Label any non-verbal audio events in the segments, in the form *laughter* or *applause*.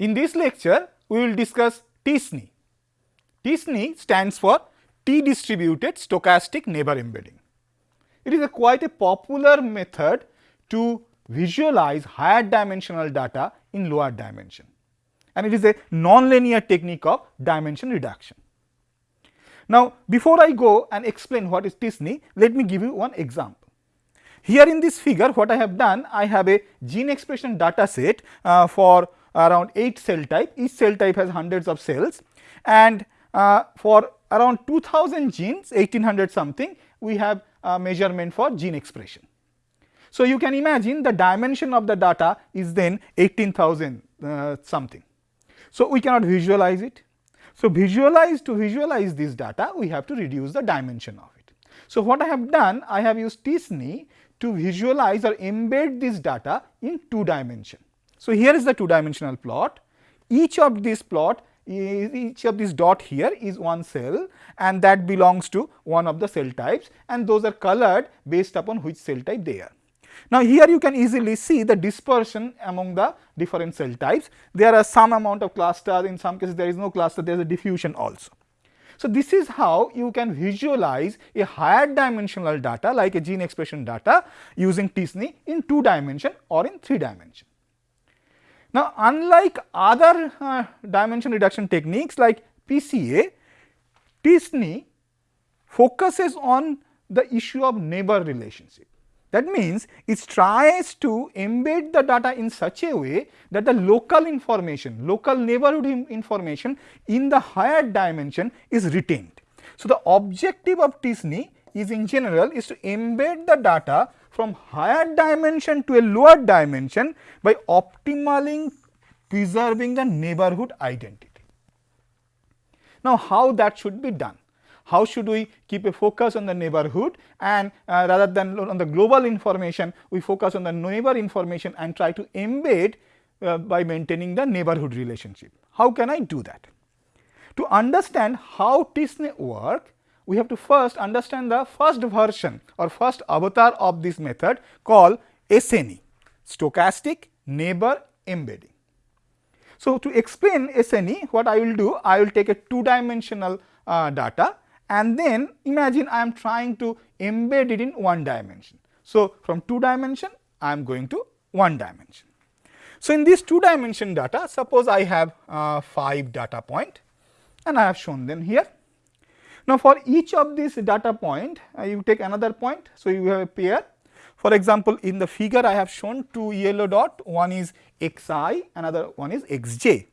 In this lecture, we will discuss t-SNE. t-SNE stands for T-distributed stochastic neighbor embedding. It is a quite a popular method to visualize higher dimensional data in lower dimension and it is a nonlinear technique of dimension reduction. Now, before I go and explain what is t-SNE, let me give you one example. Here in this figure what I have done, I have a gene expression data set uh, for around 8 cell type, each cell type has hundreds of cells and uh, for around 2000 genes 1800 something we have a measurement for gene expression. So, you can imagine the dimension of the data is then 18,000 uh, something. So, we cannot visualize it. So, visualize to visualize this data we have to reduce the dimension of it. So, what I have done I have used t-SNE to visualize or embed this data in two dimension. So, here is the two dimensional plot each of this plot each of this dot here is one cell and that belongs to one of the cell types and those are colored based upon which cell type they are. Now, here you can easily see the dispersion among the different cell types. There are some amount of clusters, in some cases there is no cluster, there is a diffusion also. So, this is how you can visualize a higher dimensional data like a gene expression data using t-SNE in 2 dimension or in 3 dimension. Now, unlike other uh, dimension reduction techniques like PCA, t-SNE focuses on the issue of neighbor relationship. That means, it tries to embed the data in such a way that the local information, local neighborhood information in the higher dimension is retained. So, the objective of t-SNE is in general is to embed the data from higher dimension to a lower dimension by optimally preserving the neighborhood identity. Now, how that should be done? how should we keep a focus on the neighborhood and uh, rather than on the global information, we focus on the neighbor information and try to embed uh, by maintaining the neighborhood relationship. How can I do that? To understand how t-SNE work, we have to first understand the first version or first avatar of this method called SNE, stochastic neighbor embedding. So, to explain SNE, what I will do, I will take a two dimensional uh, data and then imagine I am trying to embed it in one dimension. So, from two dimension I am going to one dimension. So, in this two dimension data suppose I have uh, 5 data point and I have shown them here. Now, for each of these data point uh, you take another point. So, you have a pair for example, in the figure I have shown two yellow dot one is xi another one is xj.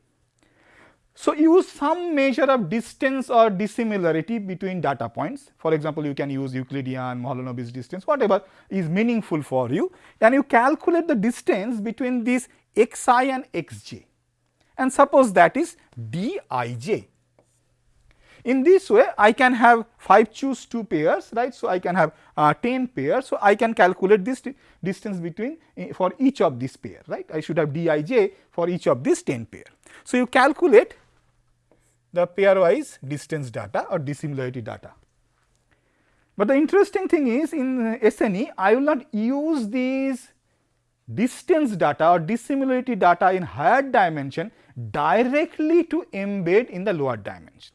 So, use some measure of distance or dissimilarity between data points. For example, you can use Euclidean, Mahalanobis distance, whatever is meaningful for you and you calculate the distance between this xi and xj and suppose that is dij. In this way, I can have 5 choose 2 pairs, right. So, I can have uh, 10 pairs. So, I can calculate this distance between uh, for each of these pair, right. I should have dij for each of these 10 pair. So, you calculate the pairwise distance data or dissimilarity data. But the interesting thing is in SNE, I will not use these distance data or dissimilarity data in higher dimension directly to embed in the lower dimension.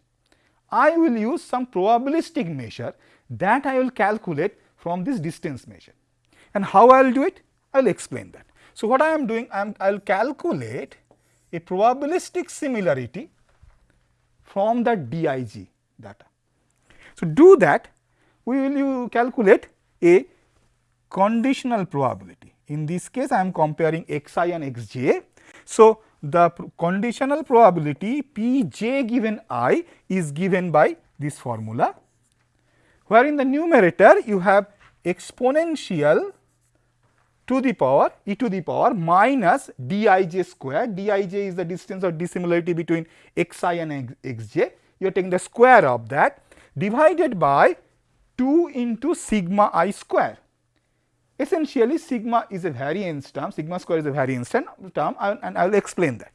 I will use some probabilistic measure that I will calculate from this distance measure. And how I will do it? I will explain that. So, what I am doing, I will calculate a probabilistic similarity from the dij data. So, do that we will you calculate a conditional probability. In this case I am comparing xi and xj. So, the conditional probability pj given i is given by this formula, where in the numerator you have exponential to the power e to the power minus dij square, dij is the distance or dissimilarity between xi and xj, you are taking the square of that divided by 2 into sigma i square. Essentially sigma is a variance term, sigma square is a variance term and I will explain that.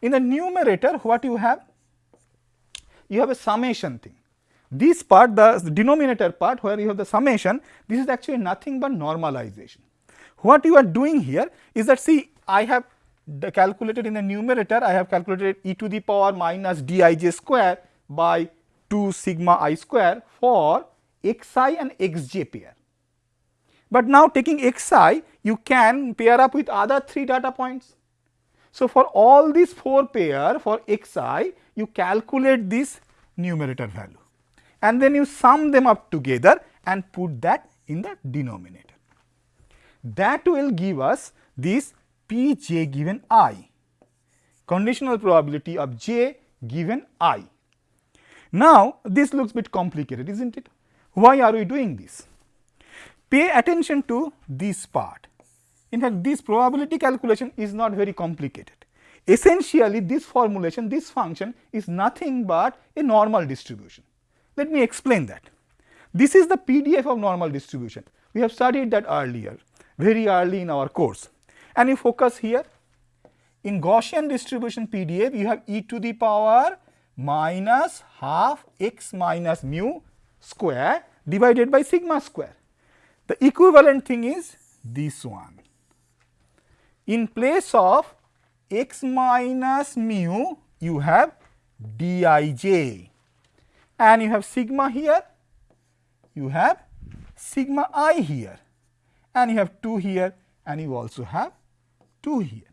In the numerator what you have? You have a summation thing. This part the denominator part where you have the summation this is actually nothing but normalization. What you are doing here is that see I have calculated in the numerator I have calculated e to the power minus dij square by 2 sigma i square for xi and xj pair. But now taking xi you can pair up with other 3 data points. So, for all these 4 pair for xi you calculate this numerator value and then you sum them up together and put that in the denominator. That will give us this p j given i, conditional probability of j given i. Now, this looks bit complicated is not it? Why are we doing this? Pay attention to this part. In fact, this probability calculation is not very complicated. Essentially, this formulation, this function is nothing but a normal distribution. Let me explain that. This is the PDF of normal distribution. We have studied that earlier, very early in our course. And you focus here, in Gaussian distribution PDF, you have e to the power minus half x minus mu square divided by sigma square. The equivalent thing is this one. In place of x minus mu, you have dij and you have sigma here, you have sigma i here and you have 2 here and you also have 2 here.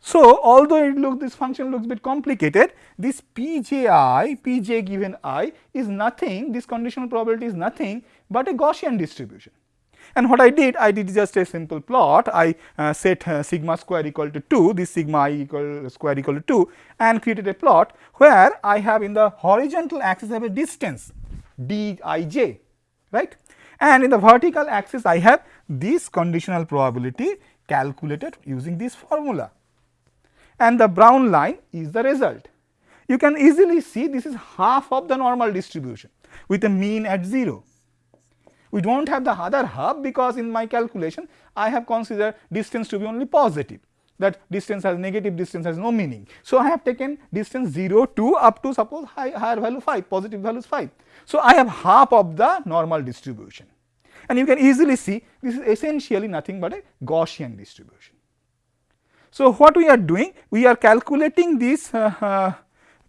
So, although it look this function looks a bit complicated, this pji, pj given i is nothing, this conditional probability is nothing but a Gaussian distribution. And what I did, I did just a simple plot, I uh, set uh, sigma square equal to 2, this sigma i equal square equal to 2 and created a plot where I have in the horizontal axis I have a distance dij, right. And in the vertical axis I have this conditional probability calculated using this formula and the brown line is the result. You can easily see this is half of the normal distribution with a mean at 0. We do not have the other half because in my calculation I have considered distance to be only positive that distance has negative distance has no meaning. So, I have taken distance 0 to up to suppose high, higher value 5 positive value is 5. So, I have half of the normal distribution and you can easily see this is essentially nothing but a Gaussian distribution. So, what we are doing? We are calculating this uh, uh,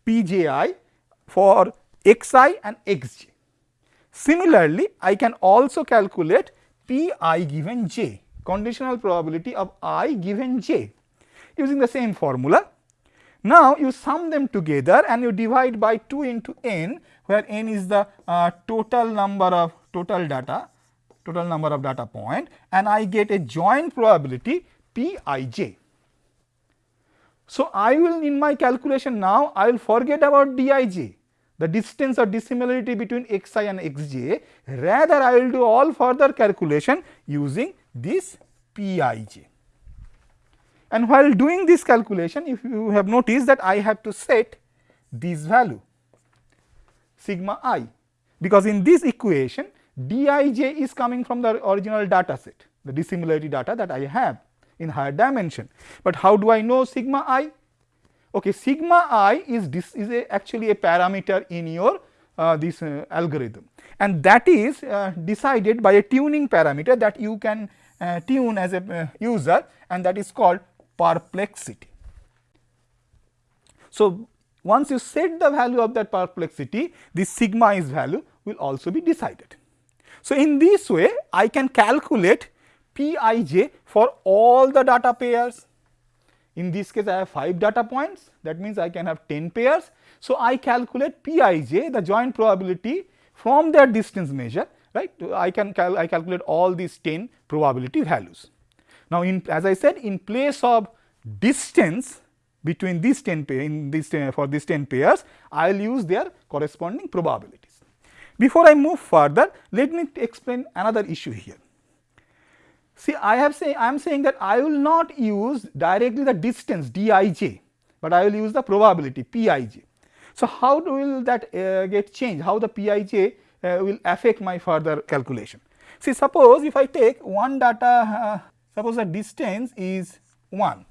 PJI for xi and xj. Similarly, I can also calculate Pi given j, conditional probability of i given j using the same formula. Now, you sum them together and you divide by 2 into n where n is the uh, total number of total data, total number of data point and I get a joint probability Pij. So, I will in my calculation now I will forget about Dij the distance or dissimilarity between xi and xj rather I will do all further calculation using this Pij. And while doing this calculation if you have noticed that I have to set this value sigma i because in this equation Dij is coming from the original data set the dissimilarity data that I have in higher dimension. But how do I know sigma i? Okay, sigma i is this is a actually a parameter in your uh, this uh, algorithm and that is uh, decided by a tuning parameter that you can uh, tune as a uh, user and that is called perplexity. So, once you set the value of that perplexity, this sigma is value will also be decided. So, in this way I can calculate Pij for all the data pairs. In this case I have 5 data points that means I can have 10 pairs. So, I calculate Pij the joint probability from their distance measure right I can cal I calculate all these 10 probability values. Now, in as I said in place of distance between these 10 pair in this 10, for these 10 pairs I will use their corresponding probabilities. Before I move further let me explain another issue here. See I have say I am saying that I will not use directly the distance dij, but I will use the probability pij. So, how will that uh, get changed? How the pij uh, will affect my further calculation? See suppose if I take one data, uh, suppose the distance is 1,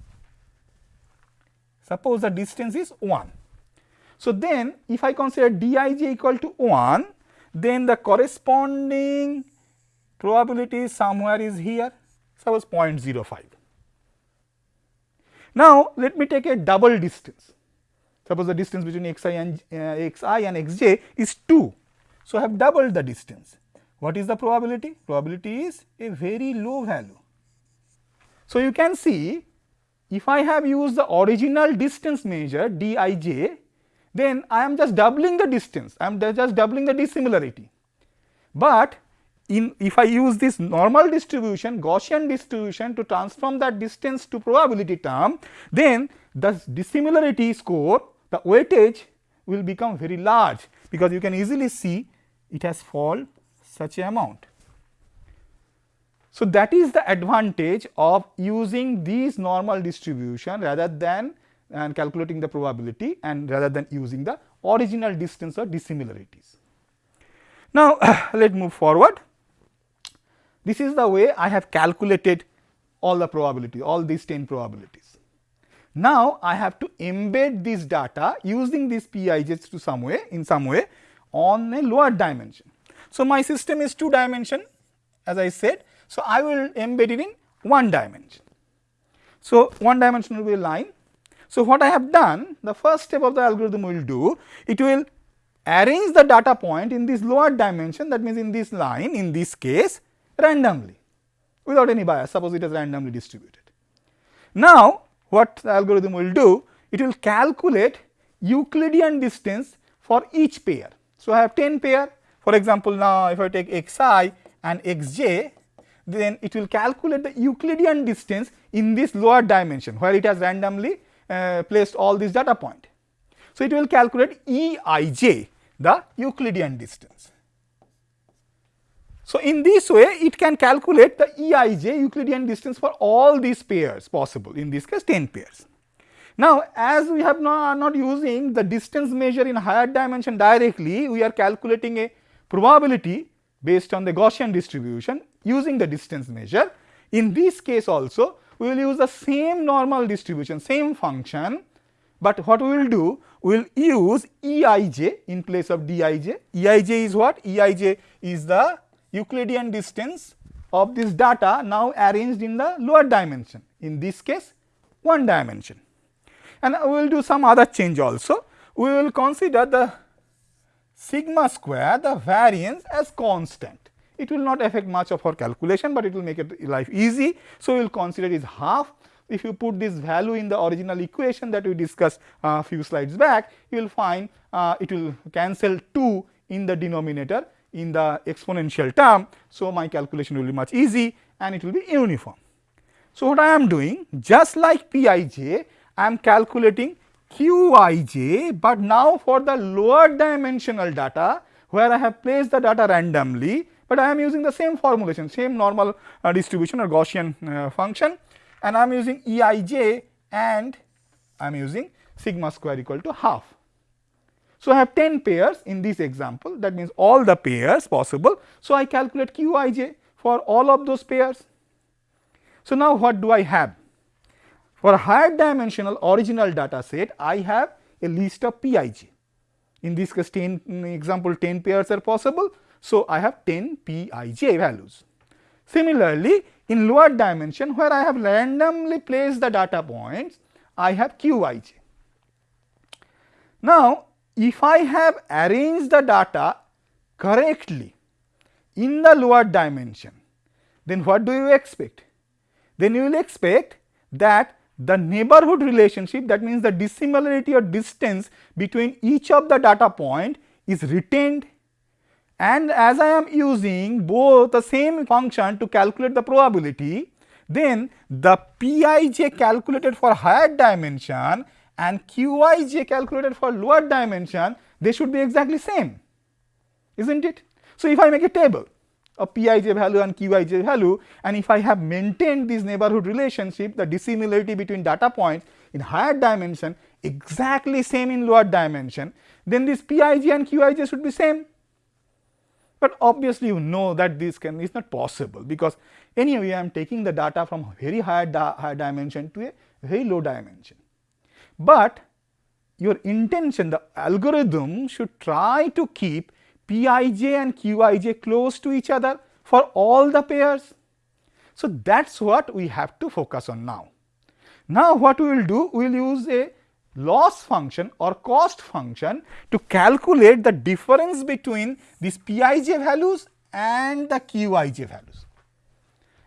suppose the distance is 1. So, then if I consider dij equal to 1, then the corresponding probability somewhere is here suppose 0.05 Now, let me take a double distance. Suppose the distance between xi and uh, xi and xj is 2. So, I have doubled the distance. What is the probability? Probability is a very low value. So, you can see if I have used the original distance measure dij, then I am just doubling the distance, I am just doubling the dissimilarity. But in if I use this normal distribution, Gaussian distribution to transform that distance to probability term, then the dissimilarity score, the weightage will become very large because you can easily see it has fall such a amount. So, that is the advantage of using these normal distribution rather than and calculating the probability and rather than using the original distance or dissimilarities. Now, *clears throat* let us move forward. This is the way I have calculated all the probability, all these 10 probabilities. Now, I have to embed this data using these Pij's to some way, in some way on a lower dimension. So, my system is 2 dimension as I said. So, I will embed it in 1 dimension. So, 1 dimension will be a line. So, what I have done, the first step of the algorithm will do, it will arrange the data point in this lower dimension that means in this line in this case randomly without any bias suppose it is randomly distributed. Now, what the algorithm will do it will calculate Euclidean distance for each pair. So, I have 10 pair for example, now if I take xi and xj then it will calculate the Euclidean distance in this lower dimension where it has randomly uh, placed all these data point. So, it will calculate Eij the Euclidean distance. So, in this way it can calculate the Eij Euclidean distance for all these pairs possible in this case 10 pairs. Now, as we have not, are not using the distance measure in higher dimension directly, we are calculating a probability based on the Gaussian distribution using the distance measure. In this case also, we will use the same normal distribution, same function, but what we will do, we will use Eij in place of Dij. Eij is what? Eij is the Euclidean distance of this data now arranged in the lower dimension, in this case 1 dimension. And we will do some other change also. We will consider the sigma square, the variance as constant. It will not affect much of our calculation, but it will make it life easy. So, we will consider it is half. If you put this value in the original equation that we discussed a uh, few slides back, you will find uh, it will cancel 2 in the denominator in the exponential term. So, my calculation will be much easy and it will be uniform. So, what I am doing just like Pij, I am calculating Qij, but now for the lower dimensional data where I have placed the data randomly, but I am using the same formulation, same normal uh, distribution or Gaussian uh, function and I am using Eij and I am using sigma square equal to half. So, I have 10 pairs in this example that means all the pairs possible. So, I calculate Qij for all of those pairs. So, now what do I have? For a higher dimensional original data set, I have a list of Pij. In this case 10 example 10 pairs are possible. So, I have 10 Pij values. Similarly, in lower dimension where I have randomly placed the data points, I have Qij. Now, if I have arranged the data correctly in the lower dimension, then what do you expect? Then you will expect that the neighborhood relationship that means the dissimilarity or distance between each of the data point is retained and as I am using both the same function to calculate the probability then the Pij calculated for higher dimension and Qij calculated for lower dimension, they should be exactly same, isn't it? So, if I make a table of Pij value and Qij value and if I have maintained this neighborhood relationship, the dissimilarity between data points in higher dimension exactly same in lower dimension, then this Pij and Qij should be same. But obviously, you know that this can is not possible because anyway I am taking the data from very high, di high dimension to a very low dimension but your intention the algorithm should try to keep Pij and Qij close to each other for all the pairs. So, that is what we have to focus on now. Now, what we will do? We will use a loss function or cost function to calculate the difference between these Pij values and the Qij values.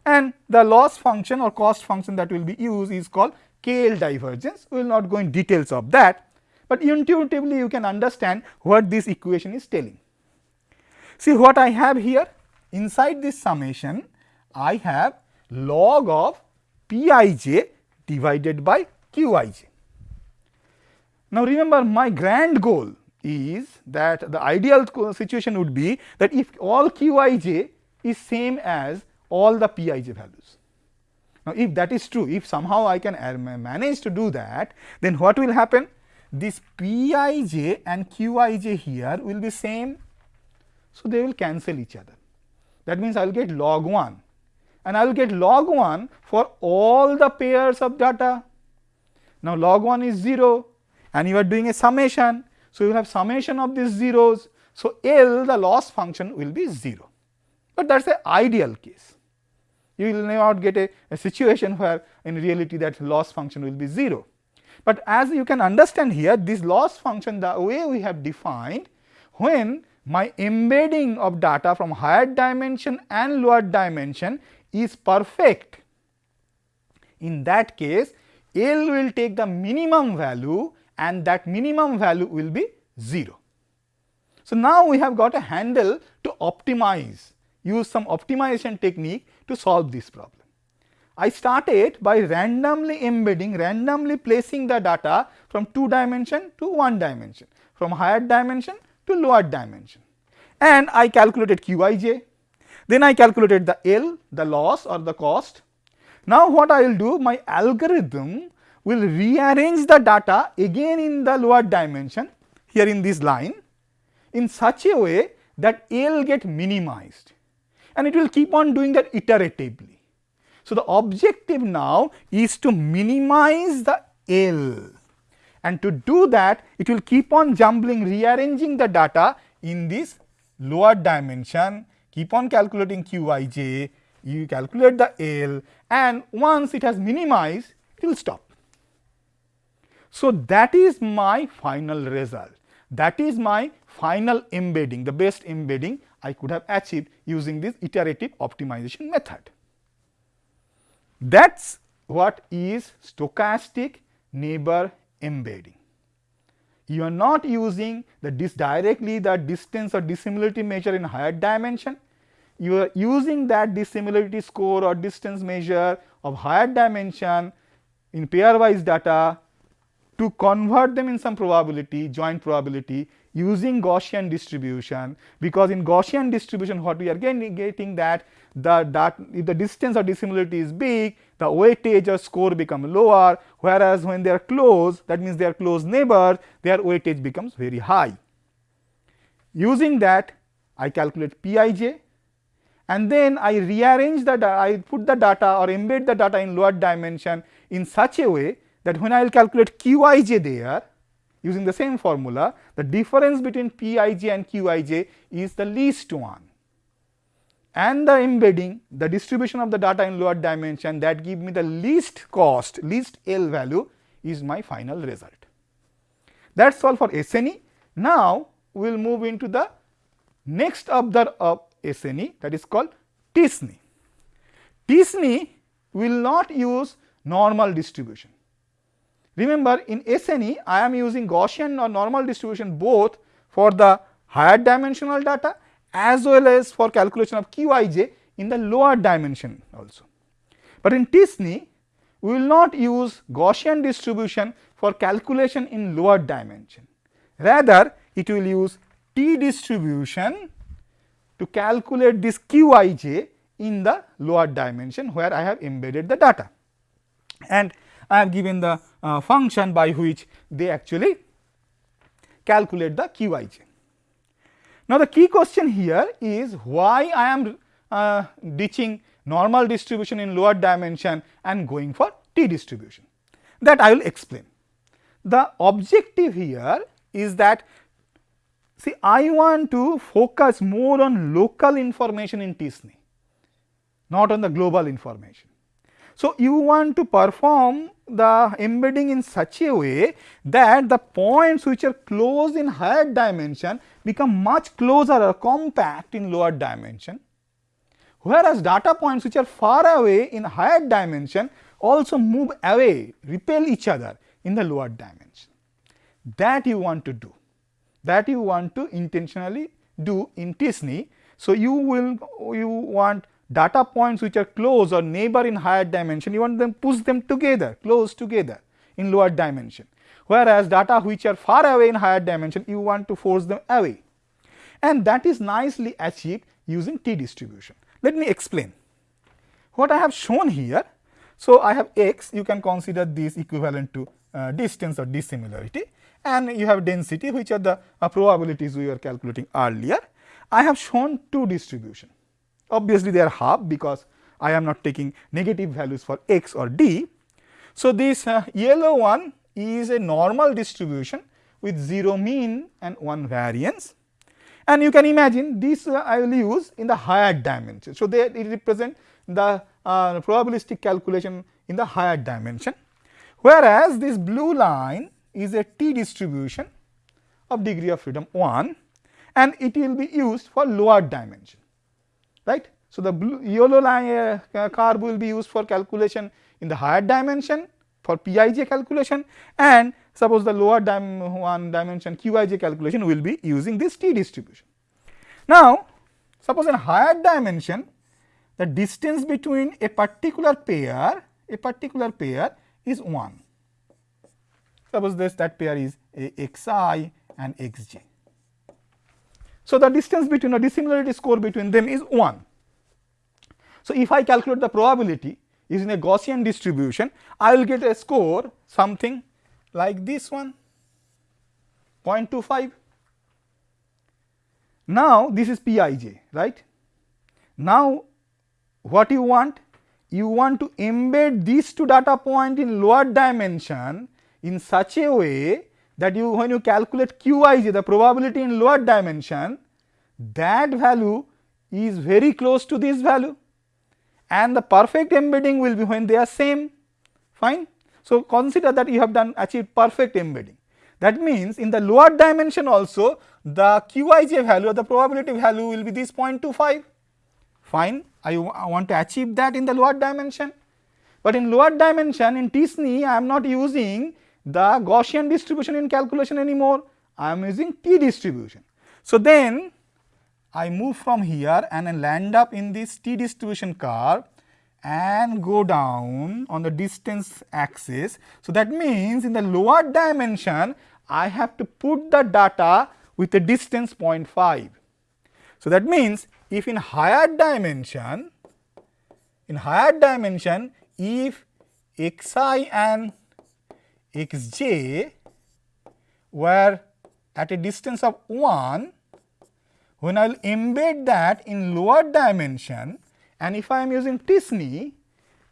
And the loss function or cost function that will be used is called KL divergence. We will not go in details of that, but intuitively you can understand what this equation is telling. See what I have here inside this summation I have log of Pij divided by Qij. Now, remember my grand goal is that the ideal situation would be that if all Qij is same as all the Pij values. Now, if that is true, if somehow I can manage to do that, then what will happen? This Pij and Qij here will be same, so they will cancel each other. That means I will get log 1 and I will get log 1 for all the pairs of data. Now, log 1 is 0 and you are doing a summation. So, you will have summation of these zeros. So, L the loss function will be 0, but that is the ideal case. You will not get a, a situation where in reality that loss function will be 0. But as you can understand here this loss function the way we have defined when my embedding of data from higher dimension and lower dimension is perfect. In that case L will take the minimum value and that minimum value will be 0. So, now we have got a handle to optimize, use some optimization technique to solve this problem. I started by randomly embedding, randomly placing the data from 2 dimension to 1 dimension, from higher dimension to lower dimension. And I calculated Qij, then I calculated the L, the loss or the cost. Now what I will do, my algorithm will rearrange the data again in the lower dimension here in this line in such a way that L get minimized and it will keep on doing that iteratively. So, the objective now is to minimize the L and to do that it will keep on jumbling rearranging the data in this lower dimension keep on calculating Qij, you calculate the L and once it has minimized it will stop. So, that is my final result. That is my final embedding, the best embedding I could have achieved using this iterative optimization method. That is what is stochastic neighbor embedding. You are not using the directly the distance or dissimilarity measure in higher dimension. You are using that dissimilarity score or distance measure of higher dimension in pairwise data to convert them in some probability, joint probability using Gaussian distribution, because in Gaussian distribution what we are getting, that the that if the distance or dissimilarity is big, the weightage or score become lower, whereas when they are close, that means they are close neighbors, their weightage becomes very high. Using that, I calculate Pij and then I rearrange the I put the data or embed the data in lower dimension in such a way that when I will calculate Qij there using the same formula, the difference between Pij and Qij is the least one. And the embedding, the distribution of the data in lower dimension that give me the least cost, least L value is my final result. That is all for SNE. Now, we will move into the next observer of SNE that is called TSNE. TSNE will not use normal distribution. Remember in SNE I am using Gaussian or normal distribution both for the higher dimensional data as well as for calculation of Qij in the lower dimension also. But in TSNE we will not use Gaussian distribution for calculation in lower dimension. Rather it will use T distribution to calculate this Qij in the lower dimension where I have embedded the data. And I have given the uh, function by which they actually calculate the Qij. Now, the key question here is why I am uh, ditching normal distribution in lower dimension and going for T distribution that I will explain. The objective here is that see I want to focus more on local information in TSNE, not on the global information. So, you want to perform the embedding in such a way that the points which are close in higher dimension become much closer or compact in lower dimension, whereas data points which are far away in higher dimension also move away, repel each other in the lower dimension. That you want to do, that you want to intentionally do in t-SNE. So, you will you want data points which are close or neighbor in higher dimension, you want them push them together, close together in lower dimension. Whereas, data which are far away in higher dimension, you want to force them away. And that is nicely achieved using t distribution. Let me explain. What I have shown here, so I have x, you can consider this equivalent to uh, distance or dissimilarity and you have density which are the uh, probabilities we were calculating earlier. I have shown two distribution Obviously, they are half because I am not taking negative values for x or d. So, this uh, yellow one is a normal distribution with 0 mean and 1 variance and you can imagine this uh, I will use in the higher dimension. So, they it represent the uh, probabilistic calculation in the higher dimension whereas this blue line is a t distribution of degree of freedom 1 and it will be used for lower dimension right. So, the blue yellow line uh, curve will be used for calculation in the higher dimension for Pij calculation and suppose the lower dim one dimension Qij calculation will be using this t distribution. Now, suppose in higher dimension the distance between a particular pair a particular pair is 1. Suppose this that pair is a xi and xj. So, the distance between a dissimilarity score between them is 1. So, if I calculate the probability using a Gaussian distribution, I will get a score something like this one 0.25. Now, this is Pij, right. Now, what you want? You want to embed these two data point in lower dimension in such a way that you when you calculate Qij the probability in lower dimension that value is very close to this value. And the perfect embedding will be when they are same. Fine. So, consider that you have done achieved perfect embedding. That means in the lower dimension also the Qij value or the probability value will be this 0.25 fine? I, want to achieve that in the lower dimension. But in lower dimension in t-SNE I am not using the Gaussian distribution in calculation anymore, I am using t distribution. So, then I move from here and I land up in this t distribution curve and go down on the distance axis. So, that means in the lower dimension I have to put the data with a distance 0.5. So, that means if in higher dimension, in higher dimension if xi and xj where at a distance of 1, when I will embed that in lower dimension and if I am using t-SNE,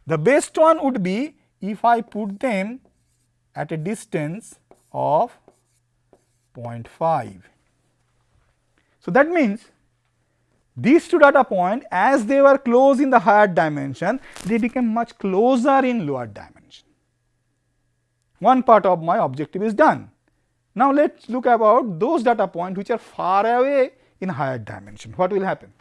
the best one would be if I put them at a distance of 0.5. So, that means these two data point as they were close in the higher dimension, they became much closer in lower dimension. One part of my objective is done. Now, let us look about those data points which are far away in higher dimension. What will happen?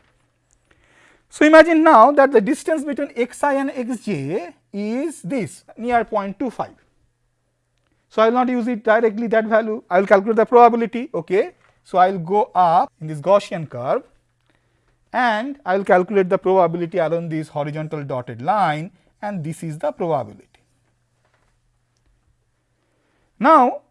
So, imagine now that the distance between xi and xj is this near 0.25. So, I will not use it directly that value, I will calculate the probability. Okay. So, I will go up in this Gaussian curve and I will calculate the probability along this horizontal dotted line and this is the probability. Now,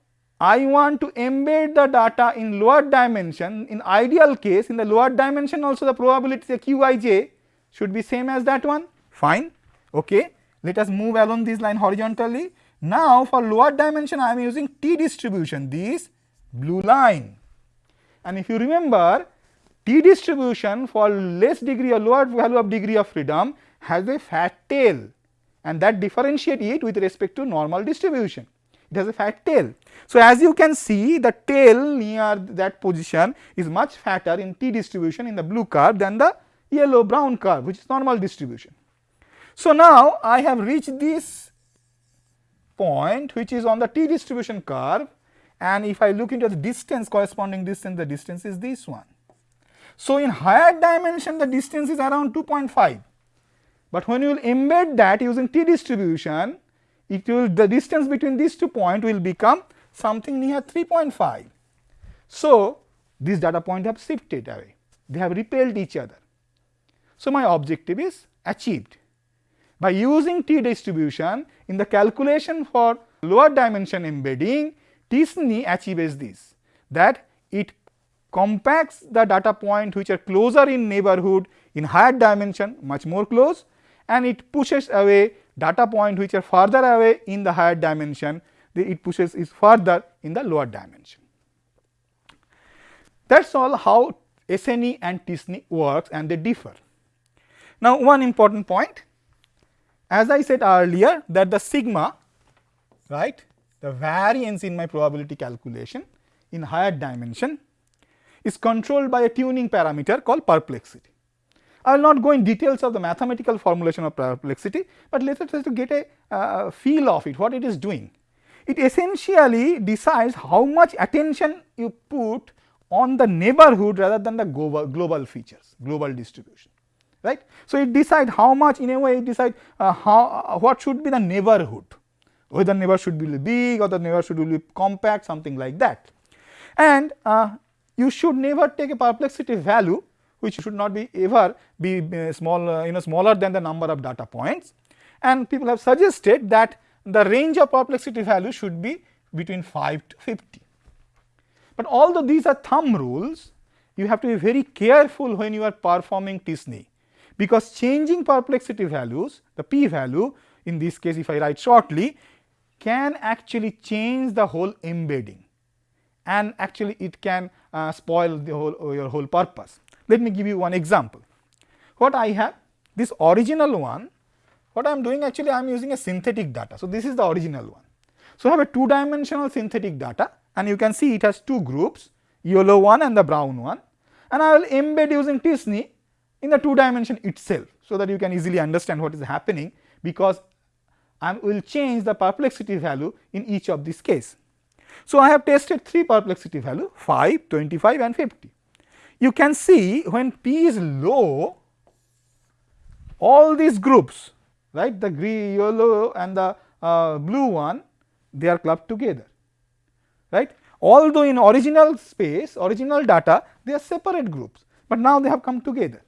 I want to embed the data in lower dimension in ideal case in the lower dimension also the probability the qij should be same as that one. Fine. Okay. Let us move along this line horizontally. Now for lower dimension i am using t distribution this blue line. And if you remember t distribution for less degree or lower value of degree of freedom has a fat tail and that differentiate it with respect to normal distribution it has a fat tail. So, as you can see the tail near that position is much fatter in t distribution in the blue curve than the yellow brown curve which is normal distribution. So, now I have reached this point which is on the t distribution curve and if I look into the distance corresponding distance the distance is this one. So, in higher dimension the distance is around 2.5, but when you will embed that using t distribution it will the distance between these two points will become something near 3.5. So, these data points have shifted away, they have repelled each other. So, my objective is achieved. By using t distribution in the calculation for lower dimension embedding, t-SNE achieves this that it compacts the data point which are closer in neighborhood in higher dimension much more close and it pushes away data point which are further away in the higher dimension it pushes is further in the lower dimension. That is all how SNE and t-SNE works and they differ. Now, one important point as I said earlier that the sigma right the variance in my probability calculation in higher dimension is controlled by a tuning parameter called perplexity. I will not go in details of the mathematical formulation of perplexity, but let us try to get a uh, feel of it what it is doing. It essentially decides how much attention you put on the neighborhood rather than the global, global features, global distribution right. So, it decides how much in a way it decide uh, how uh, what should be the neighborhood whether neighbor should be big or the neighbor should be compact something like that. And uh, you should never take a perplexity value which should not be ever be uh, small uh, you know smaller than the number of data points and people have suggested that the range of perplexity value should be between 5 to 50. But although these are thumb rules you have to be very careful when you are performing t-SNE because changing perplexity values the p value in this case if I write shortly can actually change the whole embedding and actually it can uh, spoil the whole your whole purpose. Let me give you one example. What I have this original one what I am doing actually I am using a synthetic data. So, this is the original one. So, I have a two dimensional synthetic data and you can see it has two groups yellow one and the brown one and I will embed using t-SNE in the two dimension itself. So, that you can easily understand what is happening because I will change the perplexity value in each of these case. So, I have tested 3 perplexity value 5, 25 and 50. You can see when p is low all these groups right the green yellow and the uh, blue one they are clubbed together right although in original space original data they are separate groups, but now they have come together.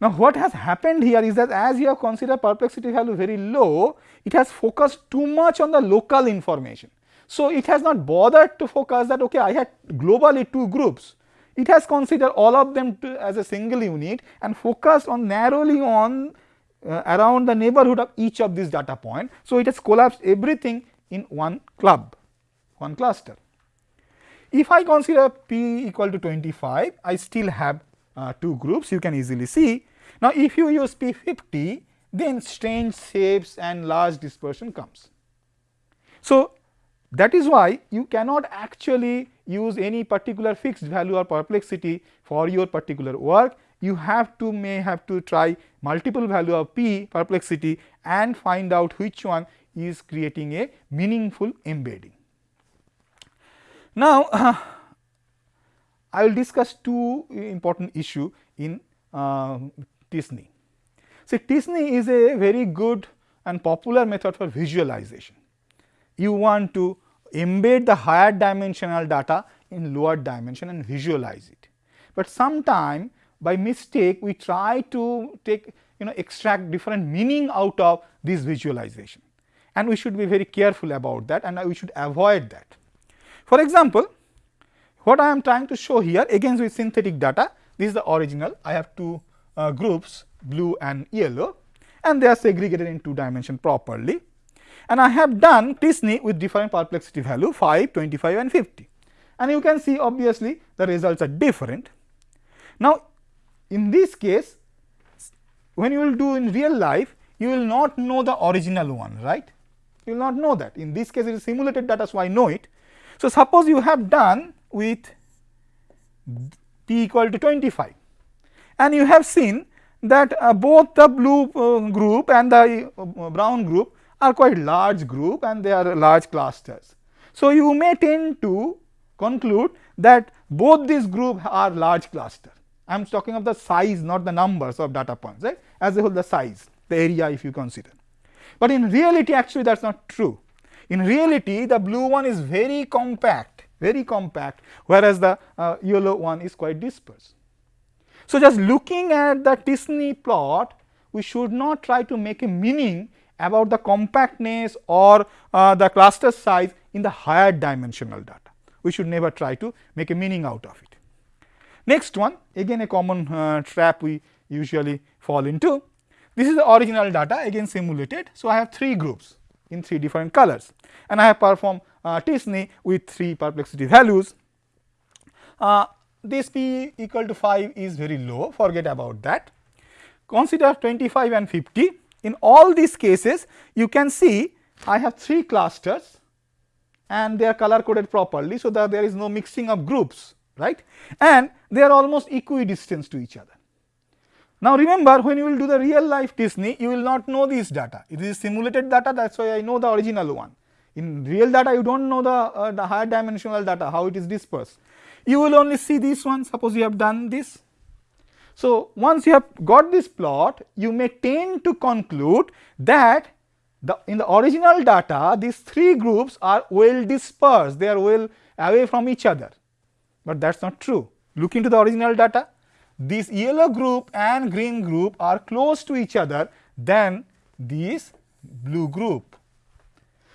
Now, what has happened here is that as you have considered perplexity value very low, it has focused too much on the local information. So, it has not bothered to focus that okay, I had globally two groups. It has considered all of them as a single unit and focused on narrowly on uh, around the neighborhood of each of these data point. So, it has collapsed everything in one club, one cluster. If I consider p equal to 25, I still have uh, two groups you can easily see. Now, if you use P50 then strange shapes and large dispersion comes. So, that is why you cannot actually use any particular fixed value or perplexity for your particular work. You have to may have to try multiple value of p perplexity and find out which one is creating a meaningful embedding. Now, uh, *laughs* I will discuss two important issue in uh, t-SNE. See t-SNE is a very good and popular method for visualization. You want to embed the higher dimensional data in lower dimension and visualize it. But sometime by mistake we try to take you know extract different meaning out of this visualization and we should be very careful about that and we should avoid that. For example, what I am trying to show here again with synthetic data, this is the original. I have two uh, groups blue and yellow and they are segregated in two dimension properly. And I have done t-SNE with different perplexity value 5, 25 and 50. And you can see obviously the results are different. Now, in this case when you will do in real life you will not know the original one right you will not know that in this case it is simulated data so I know it. So, suppose you have done with p equal to 25 and you have seen that uh, both the blue uh, group and the uh, brown group are quite large group and they are large clusters. So, you may tend to conclude that both these groups are large cluster. I am talking of the size not the numbers of data points right as a whole the size the area if you consider. But in reality actually that is not true. In reality the blue one is very compact very compact whereas the uh, yellow one is quite dispersed. So, just looking at the t-SNE plot we should not try to make a meaning about the compactness or uh, the cluster size in the higher dimensional data. We should never try to make a meaning out of it. Next one again a common uh, trap we usually fall into. This is the original data again simulated. So, I have three groups in three different colors and I have performed uh, t-SNE with three perplexity values. Uh, this p equal to 5 is very low forget about that. Consider 25 and 50 in all these cases you can see I have three clusters and they are color coded properly. So, that there is no mixing of groups right and they are almost equidistant to each other. Now, remember when you will do the real life t-SNE you will not know these data it is simulated data that is why I know the original one. In real data you do not know the, uh, the higher dimensional data how it is dispersed. You will only see this one suppose you have done this so, once you have got this plot, you may tend to conclude that the in the original data these three groups are well dispersed, they are well away from each other, but that is not true. Look into the original data, this yellow group and green group are close to each other than this blue group.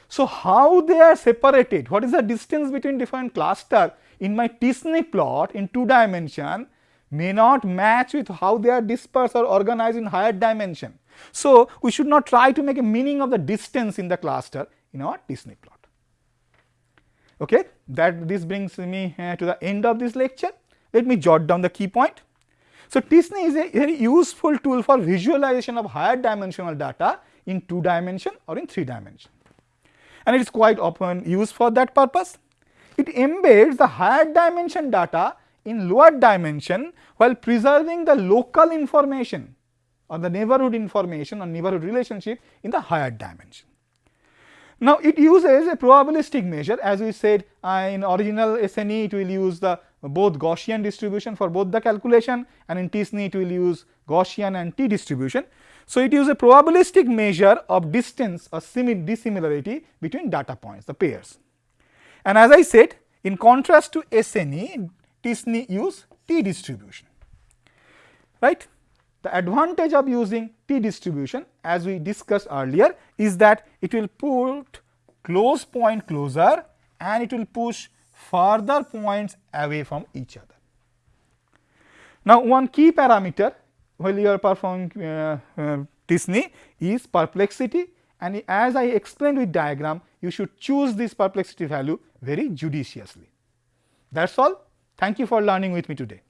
So, how they are separated, what is the distance between different cluster? In my t-SNE plot in two dimension may not match with how they are dispersed or organized in higher dimension. So, we should not try to make a meaning of the distance in the cluster in our t-SNE plot. Okay, that this brings me uh, to the end of this lecture. Let me jot down the key point. So, t-SNE is a very useful tool for visualization of higher dimensional data in 2 dimension or in 3 dimension and it is quite often used for that purpose. It embeds the higher dimension data in lower dimension while preserving the local information or the neighborhood information or neighborhood relationship in the higher dimension. Now, it uses a probabilistic measure as we said uh, in original SNE it will use the both Gaussian distribution for both the calculation and in t-SNE it will use Gaussian and t distribution. So, it uses a probabilistic measure of distance or dissimilarity between data points the pairs. And as I said in contrast to SNE t-SNE use t distribution right. The advantage of using t distribution as we discussed earlier is that it will put close point closer and it will push further points away from each other. Now, one key parameter while you are performing uh, uh, t-SNE is perplexity and as I explained with diagram you should choose this perplexity value very judiciously. That is all. Thank you for learning with me today.